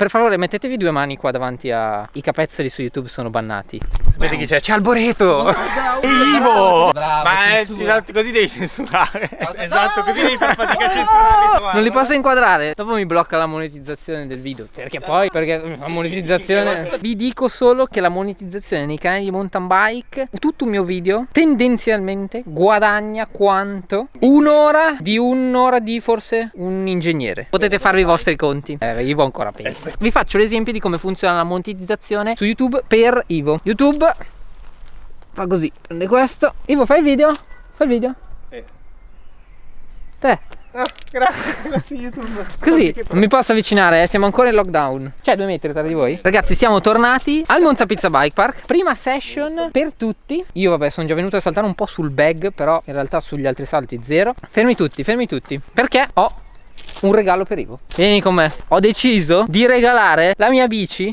Per favore mettetevi due mani qua davanti ai capezzoli su YouTube sono bannati. Vedi chi c'è? C'è Alboreto! Ivo! Ma è, esatto, così devi censurare. Esatto, così devi far fatica a censurare. Non li posso inquadrare. Dopo mi blocca la monetizzazione del video. Perché poi? Perché la monetizzazione. Vi dico solo che la monetizzazione nei canali di mountain bike, tutto un mio video, tendenzialmente guadagna quanto un'ora di un'ora di forse un ingegnere. Potete farvi i vostri conti. Eh, Ivo ancora peggio. Vi faccio l'esempio di come funziona la monetizzazione su YouTube per Ivo. YouTube fa così, prende questo. Ivo, fai il video? Fai il video? Eh. Te. Ah, grazie, grazie YouTube. Così, non mi posso avvicinare, eh, siamo ancora in lockdown. C'è due metri tra di voi? Ragazzi, siamo tornati al Monza Pizza Bike Park. Prima session per tutti. Io, vabbè, sono già venuto a saltare un po' sul bag, però in realtà sugli altri salti zero. Fermi tutti, fermi tutti. Perché ho un regalo per Ivo. Vieni con me. Ho deciso di regalare la mia bici.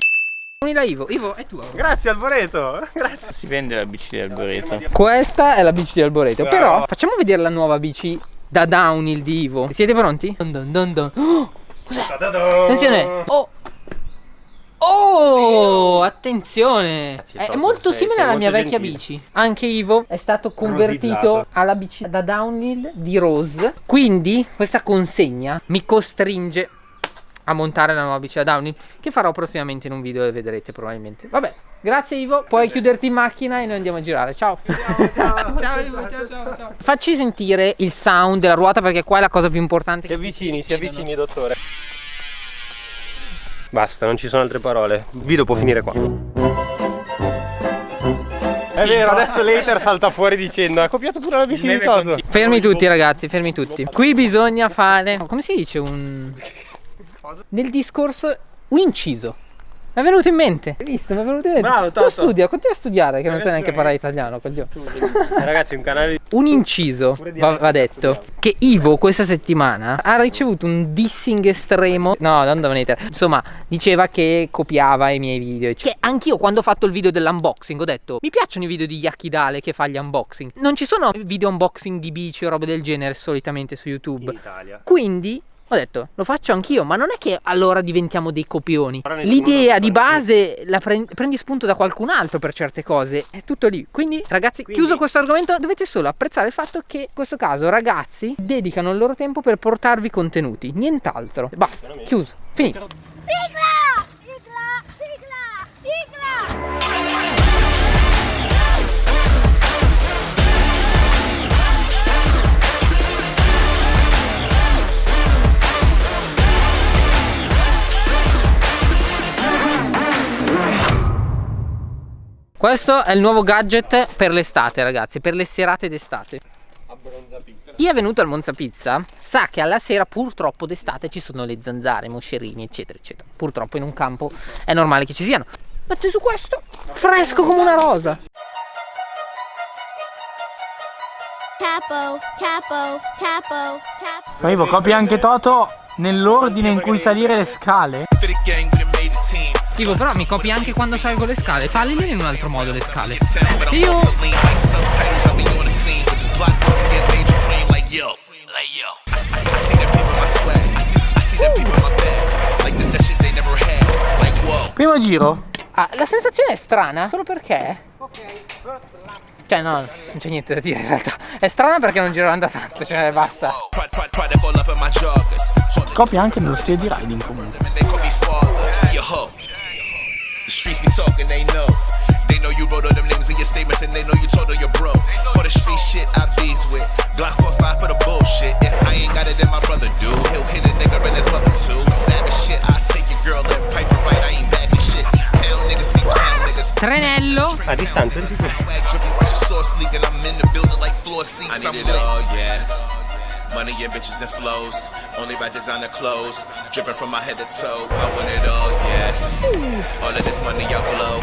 La Ivo, Ivo è tua. Grazie Alboreto. Grazie. Si vende la bici di Alboreto. Questa è la bici di Alboreto. Bravo. Però facciamo vedere la nuova bici da downhill di Ivo. Siete pronti? Dun dun dun dun. Oh, Cos'è? Attenzione. Oh. Oh, attenzione! Grazie, È, molto sei- simile sei alla molto mia vecchia gentile. bici. Anche Ivo è stato convertito Rosizzato. alla bici da downhill di Rose. Quindi questa consegna mi costringe a montare la nuova bici da downhill che farò prossimamente in un video e vedrete probabilmente. Vabbè, grazie Ivo. Puoi chiuderti in macchina e noi andiamo a girare. Ciao. ciao, Ivo, ciao, ciao, ciao. Facci sentire il sound della ruota perché qua è la cosa più importante. Si avvicini, si avvicini dottore. Basta, non ci sono altre parole. Il video può finire qua. È vero, adesso l'hater salta fuori dicendo ha copiato pure la bici di Toto. Fermi tutti ragazzi, fermi tutti. Qui bisogna fare, come si dice, un... Nel discorso, un inciso. Mi è venuto in mente. Hai visto? Mi è venuto in mente. Bravo, tu studia, continua a studiare che non sai neanche parlare italiano. coglione. Eh, Ragazzi, un canale di... Un inciso, va, va detto, che Ivo questa settimana ha ricevuto un dissing estremo. No, non da hater. Insomma, diceva che copiava i miei video. Che anch'io quando ho fatto il video dell'unboxing ho detto mi piacciono i video di Yakidale che fa gli unboxing. Non ci sono video unboxing di bici o robe del genere solitamente su YouTube. in Italia. Quindi ho detto, lo faccio anch'io, ma non è che allora diventiamo dei copioni. L'idea di base la pre- prendi spunto da qualcun altro per certe cose, è tutto lì. Quindi, ragazzi, Quindi- chiuso questo argomento, dovete solo apprezzare il fatto che in questo caso ragazzi dedicano il loro tempo per portarvi contenuti, nient'altro. Basta, chiuso, finito. Sigla! Questo è il nuovo gadget per l'estate, ragazzi, per le serate d'estate. Chi è venuto al Monza Pizza sa che alla sera purtroppo d'estate ci sono le zanzare, i moscerini, eccetera, eccetera. Purtroppo in un campo è normale che ci siano. Metti su questo, fresco come una rosa. Capo, capo, capo, capo. Ma Ivo, copi anche Toto nell'ordine in cui salire le scale? Tipo, però mi copi anche quando salgo le scale. Salili in un altro modo le scale. Io-. Primo giro? Ah, la sensazione è strana, solo perché. Cioè, no, non c'è niente da dire in realtà. È strana perché non girano da tanto, cioè basta. Copia anche nello stile di riding comunque. Talking, they know. They know you wrote all them names in your statements and they know you told all your bro. For the street shit I bees with. Glock 45 for the bullshit. If I ain't got it, then my brother do. He'll hit a nigga and his mother too. Savage shit, I take your girl and pipe it right. I ain't backing shit. These town niggas be clown niggas. Trenello. A distanza di questo. Swag dripping, watch your sauce leak and I'm in the building like floor seats. I need it all, yeah. Money and bitches and flows. Only by designer clothes. Dripping from my head to toe. I want it all, yeah. All of this money I blow.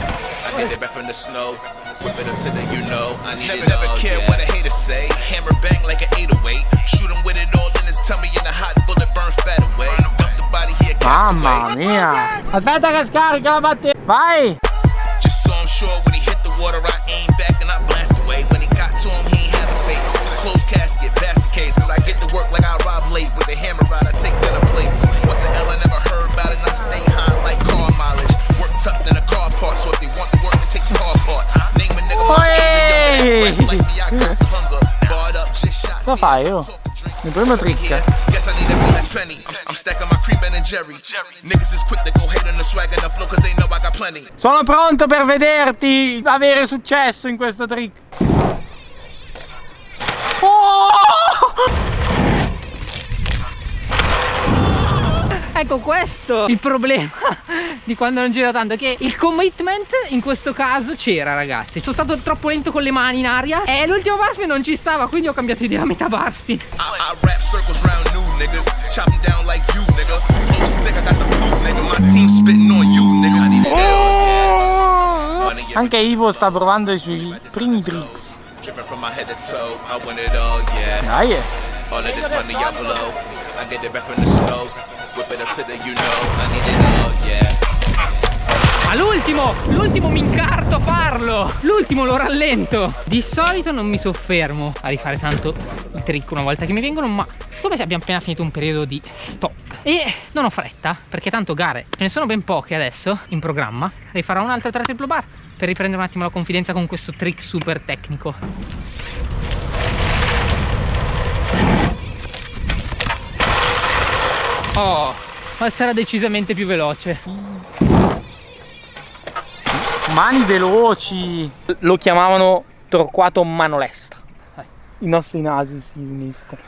I get it back from the snow. Whip it up to the you know. I need never, it never all, care what a hater say. Hammer bang like an 808. Shoot him with it all in his tummy and a hot bullet burn fat away. Dump the body here, cast Mamma away. mia! Aspetta che scarica la batteria! Vai! Just so I'm sure when he hit the water, I aim Cosa fai, oh? Il primo trick. Guess I need every last penny. I'm, I'm stacking my cream Ben and Jerry. Niggas is quick to go hate on the swag and the flow cause they know I got plenty. Sono pronto per vederti avere successo in questo trick. Ecco questo il problema di quando non gira tanto Che il commitment in questo caso c'era ragazzi Sono stato troppo lento con le mani in aria E l'ultimo bar spin non ci stava Quindi ho cambiato idea a metà bar spin I, I rap circles round new niggas. Chop 'em down like you, nigga. Flow sick, I got the flu, nigga. My team spitting on you, niggas. Money in Anche Ivo sta provando i suoi primi tricks. Dai. eh. Yeah. Ma l'ultimo, l'ultimo mi incarto a farlo. L'ultimo lo rallento. Di solito non mi soffermo a rifare tanto i trick una volta che mi vengono Ma siccome abbiamo appena finito un periodo di stop E non ho fretta Perché tanto gare ce ne sono ben poche adesso in programma Rifarò un altro 3 triplo bar Per riprendere un attimo la confidenza con questo trick super tecnico Oh, ma sarà decisamente più veloce Mani veloci. Lo chiamavano Torquato Manolesta. I nostri nasi si uniscono.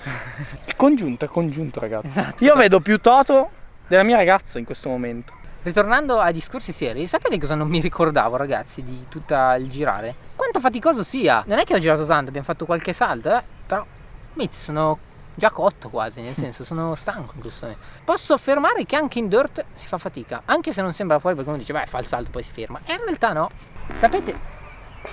Il congiunto è congiunto, ragazzi. Io vedo più Toto della mia ragazza in questo momento. Ritornando ai discorsi seri, sapete cosa non mi ricordavo ragazzi di tutta il girare? Quanto faticoso sia! Non è che ho girato tanto, abbiamo fatto qualche salto, eh? Però, mizzi, sono già cotto quasi, nel senso sono stanco momento. Posso affermare che anche in dirt si fa fatica, anche se non sembra fuori perché uno dice, beh, fa il salto poi si ferma. E in realtà no. Sapete,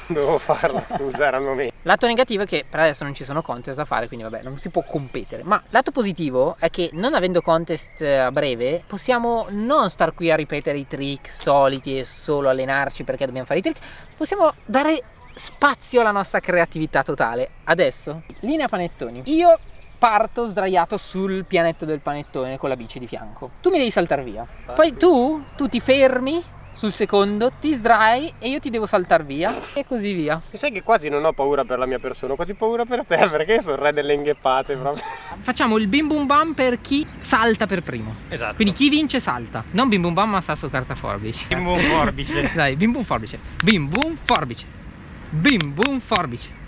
Dovevo farla, scusa, era il momento. Lato negativo è che per adesso non ci sono contest da fare, quindi vabbè, non si può competere. Ma lato positivo è che non avendo contest eh, a breve, possiamo non star qui a ripetere i trick soliti e solo allenarci perché dobbiamo fare i trick. Possiamo dare spazio alla nostra creatività totale. Adesso, linea panettoni. Io parto sdraiato sul pianetto del panettone con la bici di fianco. Tu mi devi saltare via. Poi tu, tu ti fermi sul secondo, ti sdrai e io ti devo saltare via e così via. E sai che quasi non ho paura per la mia persona, ho quasi paura per te, perché io sono il re delle ingheppate proprio. Facciamo il bim bum bam per chi salta per primo. Esatto. Quindi chi vince salta. Non bim bum bam ma sasso carta forbice. Bim bum forbice. Dai, bim bum forbice. Bim bum forbice. Bim bum forbice.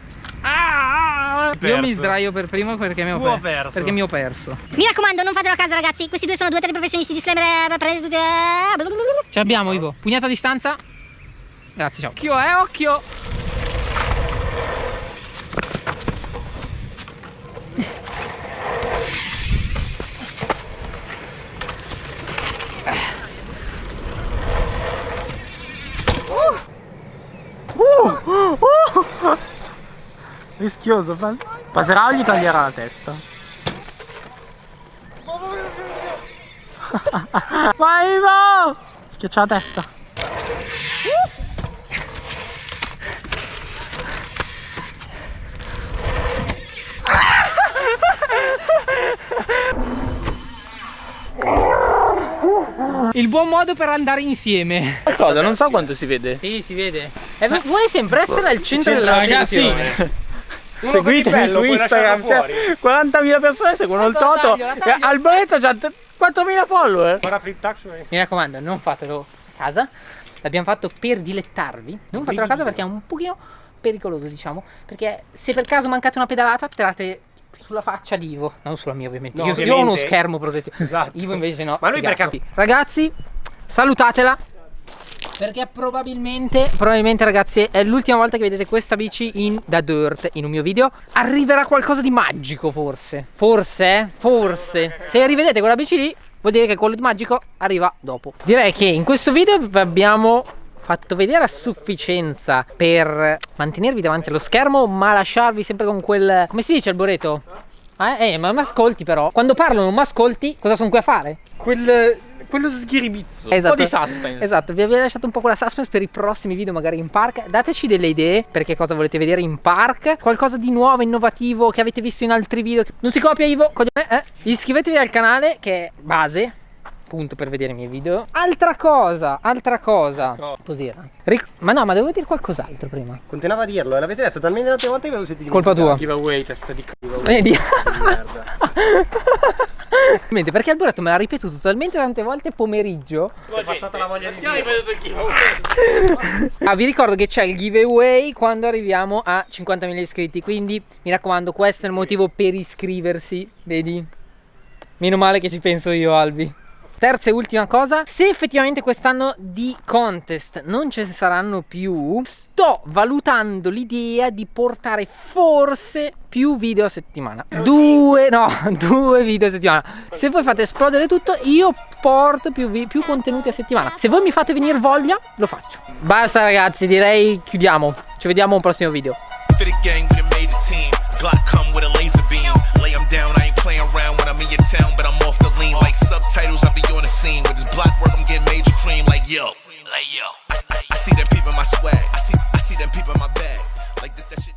Ah! Io Perso. mi sdraio per primo perché mi ho, per- perso. Perché mi ho perso. Mi raccomando, non fatelo a casa, ragazzi. Questi due sono due teleprofessionisti. Disclaimer. Prendete tutte. Ce l'abbiamo Ivo. Pugnato a distanza. Grazie, ciao. Occhio, eh, occhio. Rischioso. Passerà o gli taglierà la testa? Vai Ivo! Schiaccia la testa. Il buon modo per andare insieme. Cosa? Non so quanto si vede. Sì, si vede. Eh, vuole sempre essere al centro della ragazzi, attenzione. Seguitemi bello, su Instagram. cioè, 40.000 persone seguono il La Toto. taglio, la taglio. Alboreto c'ha 4.000 follower. Mi raccomando, non fatelo a casa. L'abbiamo fatto per dilettarvi. Non fatelo a casa perché è un pochino pericoloso, diciamo. Perché se per caso mancate una pedalata, tirate sulla faccia di Ivo. Non sulla mia, ovviamente. No, io, io ho ovviamente. uno schermo protettivo. Esatto. Ivo invece no. Ma lui sfigati. Ragazzi, salutatela. Perché probabilmente, probabilmente ragazzi, è l'ultima volta che vedete questa bici in da dirt in un mio video. Arriverà qualcosa di magico, forse. Forse, eh? Forse. Se rivedete quella bici lì, vuol dire che quello di magico arriva dopo. Direi che in questo video vi abbiamo fatto vedere a sufficienza per mantenervi davanti allo schermo, ma lasciarvi sempre con quel. come si dice Alboreto? Eh, eh, ma mi ascolti però. Quando parlo non mi ascolti, cosa sono qui a fare? Quel, quello sghiribizzo. Esatto. Un po' di suspense. Esatto, vi avevo lasciato un po' quella suspense per i prossimi video magari in park. Dateci delle idee per che cosa volete vedere in park. Qualcosa di nuovo, innovativo che avete visto in altri video. Non si copia Ivo, coglione, eh? Iscrivetevi al canale che è base. Appunto per vedere i miei video. Altra cosa, altra cosa. Cos'era? Ric- ma no, ma devo dire qualcos'altro prima. Continuava a dirlo, l'avete detto talmente tante volte che ve lo siete Colpa tua. Giveaway, testa di c***o. Vedi? Mente, perché Alboreto me l'ha ripetuto talmente tante volte pomeriggio. È passata la voglia di dire. Ah, vi ricordo che c'è il giveaway quando arriviamo a 50.000 iscritti. Quindi mi raccomando, questo è il motivo per iscriversi. Vedi? Meno male che ci penso io, Albi. Terza e ultima cosa, se effettivamente quest'anno di contest non ce ne saranno più, sto valutando l'idea di portare forse più video a settimana. Due, no, due video a settimana. Se voi fate esplodere tutto, io porto più, vi- più contenuti a settimana. Se voi mi fate venire voglia, lo faccio. Basta ragazzi, direi chiudiamo. Ci vediamo a un prossimo video. titles, I be on the scene. With this block work, I'm getting major cream. Like yo, like yo. I, I, I see them peeping my swag. I see, I see them peeping my bag. Like this, that shit.